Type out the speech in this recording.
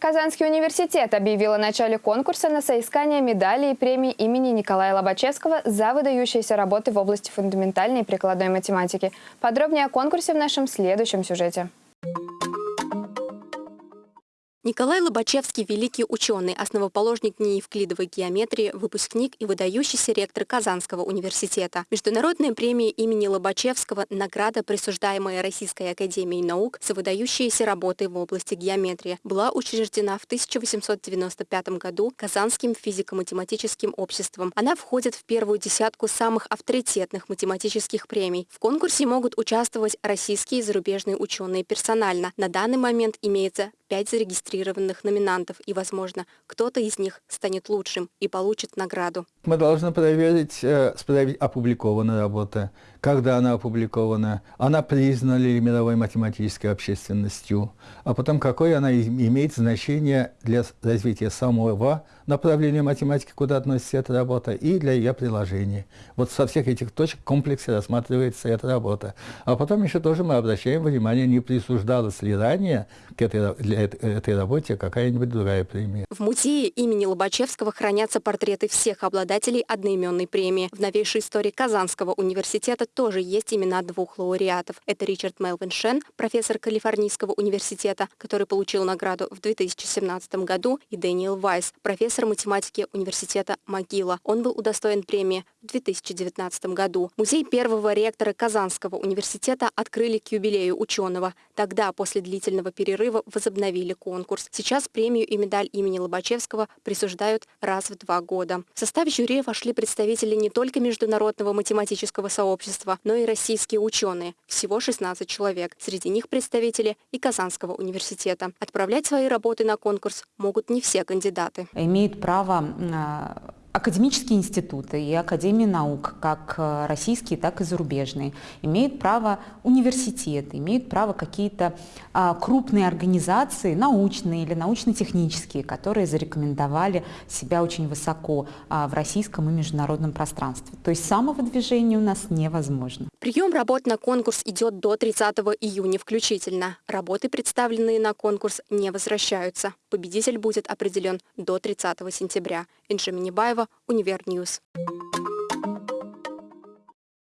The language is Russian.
Казанский университет объявил о начале конкурса на соискание медали и премии имени Николая Лобачевского за выдающиеся работы в области фундаментальной и прикладной математики. Подробнее о конкурсе в нашем следующем сюжете. Николай Лобачевский – великий ученый, основоположник неевклидовой геометрии, выпускник и выдающийся ректор Казанского университета. Международная премия имени Лобачевского – награда, присуждаемая Российской академией наук за выдающиеся работы в области геометрии, была учреждена в 1895 году Казанским физико-математическим обществом. Она входит в первую десятку самых авторитетных математических премий. В конкурсе могут участвовать российские и зарубежные ученые персонально. На данный момент имеется пять зарегистрированных номинантов, и, возможно, кто-то из них станет лучшим и получит награду. Мы должны проверить, э, проверить опубликованная работа, когда она опубликована, она признана мировой математической общественностью, а потом какое она имеет значение для развития самого направления математики, куда относится эта работа, и для ее приложения. Вот со всех этих точек в комплексе рассматривается эта работа. А потом еще тоже мы обращаем внимание, не присуждалось ли ранее к этой, для этой работе какая-нибудь другая премия. В музее имени Лобачевского хранятся портреты всех обладателей одноименной премии. В новейшей истории Казанского университета тоже есть имена двух лауреатов. Это Ричард Мелвин Шен, профессор Калифорнийского университета, который получил награду в 2017 году, и Дэниел Вайс, профессор математики университета Могила. Он был удостоен премии в 2019 году. Музей первого ректора Казанского университета открыли к юбилею ученого. Тогда, после длительного перерыва, возобновили конкурс. Сейчас премию и медаль имени Лобачевского присуждают раз в два года. В состав жюри вошли представители не только международного математического сообщества, но и российские ученые. Всего 16 человек. Среди них представители и Казанского университета. Отправлять свои работы на конкурс могут не все кандидаты. Имеют право а, Академические институты и Академии наук, как э, российские, так и зарубежные, имеют право университеты, имеют право какие-то а, крупные организации, научные или научно-технические, которые зарекомендовали себя очень высоко а, в российском и международном пространстве. То есть самовыдвижение у нас невозможно. Прием работ на конкурс идет до 30 июня включительно. Работы, представленные на конкурс, не возвращаются. Победитель будет определен до 30 сентября. Инжи Минибаева, Универ News.